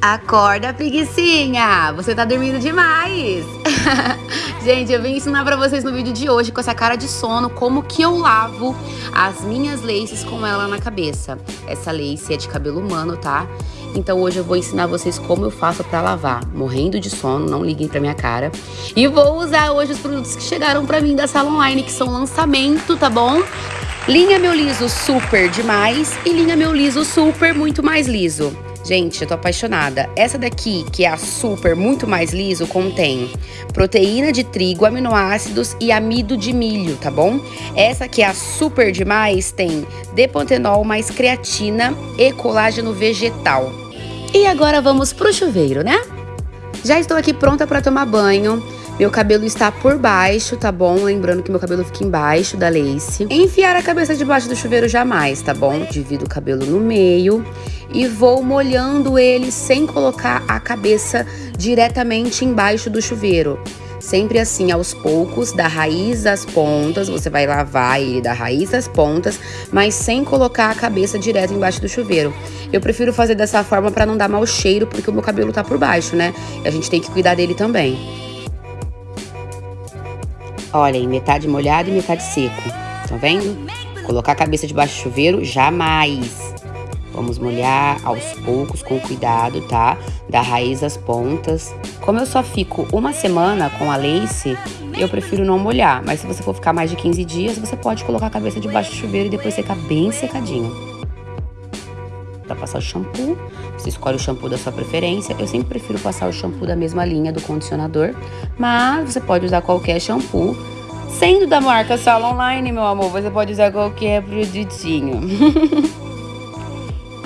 Acorda, preguiçinha! Você tá dormindo demais! Gente, eu vim ensinar pra vocês no vídeo de hoje, com essa cara de sono, como que eu lavo as minhas laces com ela na cabeça. Essa lace é de cabelo humano, tá? Então hoje eu vou ensinar vocês como eu faço pra lavar, morrendo de sono, não liguem pra minha cara. E vou usar hoje os produtos que chegaram pra mim da Sala Online, que são lançamento, tá bom? Linha Meu Liso Super demais e linha Meu Liso Super muito mais liso. Gente, eu tô apaixonada. Essa daqui, que é a super, muito mais liso, contém proteína de trigo, aminoácidos e amido de milho, tá bom? Essa que é a super demais tem depantenol mais creatina e colágeno vegetal. E agora vamos pro chuveiro, né? Já estou aqui pronta para tomar banho. Meu cabelo está por baixo, tá bom? Lembrando que meu cabelo fica embaixo da lace. Enfiar a cabeça debaixo do chuveiro jamais, tá bom? Divido o cabelo no meio e vou molhando ele sem colocar a cabeça diretamente embaixo do chuveiro. Sempre assim, aos poucos, da raiz às pontas, você vai lavar ele da raiz às pontas, mas sem colocar a cabeça direto embaixo do chuveiro. Eu prefiro fazer dessa forma para não dar mau cheiro, porque o meu cabelo tá por baixo, né? E a gente tem que cuidar dele também. Olha aí, metade molhado e metade seco. Tá vendo? Colocar a cabeça debaixo do chuveiro, jamais. Vamos molhar aos poucos, com cuidado, tá? Da raiz às pontas. Como eu só fico uma semana com a lace, eu prefiro não molhar. Mas se você for ficar mais de 15 dias, você pode colocar a cabeça debaixo do chuveiro e depois secar bem secadinho. Para passar o shampoo, você escolhe o shampoo da sua preferência. Eu sempre prefiro passar o shampoo da mesma linha do condicionador, mas você pode usar qualquer shampoo. Sendo da marca Sala Online, meu amor, você pode usar qualquer produtinho.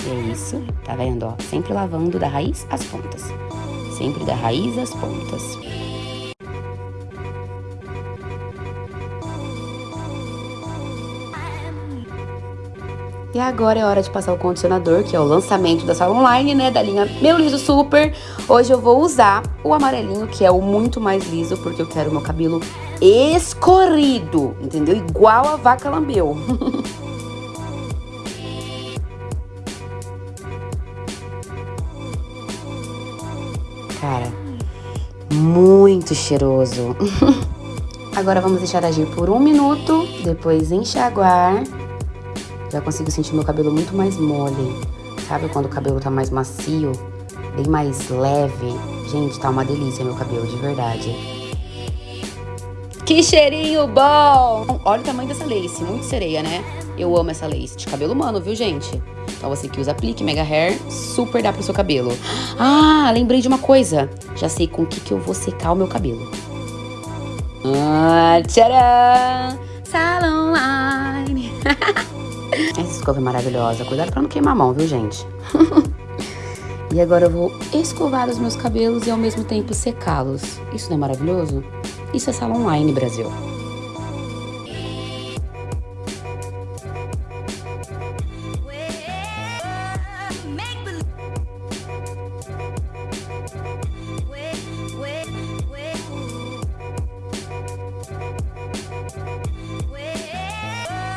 é isso, tá vendo? Ó, sempre lavando da raiz às pontas. Sempre da raiz às pontas. E agora é hora de passar o condicionador, que é o lançamento da sala online, né, da linha Meu Liso Super. Hoje eu vou usar o amarelinho, que é o muito mais liso, porque eu quero meu cabelo escorrido, entendeu? Igual a vaca lambeu. Cara, muito cheiroso. Agora vamos deixar agir por um minuto, depois enxaguar já consigo sentir meu cabelo muito mais mole. Sabe quando o cabelo tá mais macio, bem mais leve? Gente, tá uma delícia meu cabelo, de verdade. Que cheirinho bom! Olha o tamanho dessa lace, muito sereia, né? Eu amo essa lace de cabelo humano, viu, gente? Então você que usa aplique Mega Hair, super dá pro seu cabelo. Ah, lembrei de uma coisa. Já sei com o que, que eu vou secar o meu cabelo. Ah, tcharam! Salon Line! Essa escova é maravilhosa. Cuidado pra não queimar a mão, viu, gente? e agora eu vou escovar os meus cabelos e ao mesmo tempo secá-los. Isso não é maravilhoso? Isso é sala online, Brasil.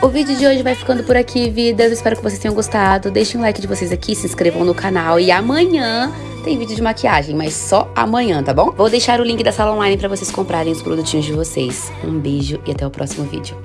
O vídeo de hoje vai ficando por aqui, vidas. Espero que vocês tenham gostado. Deixem um like de vocês aqui, se inscrevam no canal. E amanhã tem vídeo de maquiagem, mas só amanhã, tá bom? Vou deixar o link da sala online para vocês comprarem os produtinhos de vocês. Um beijo e até o próximo vídeo.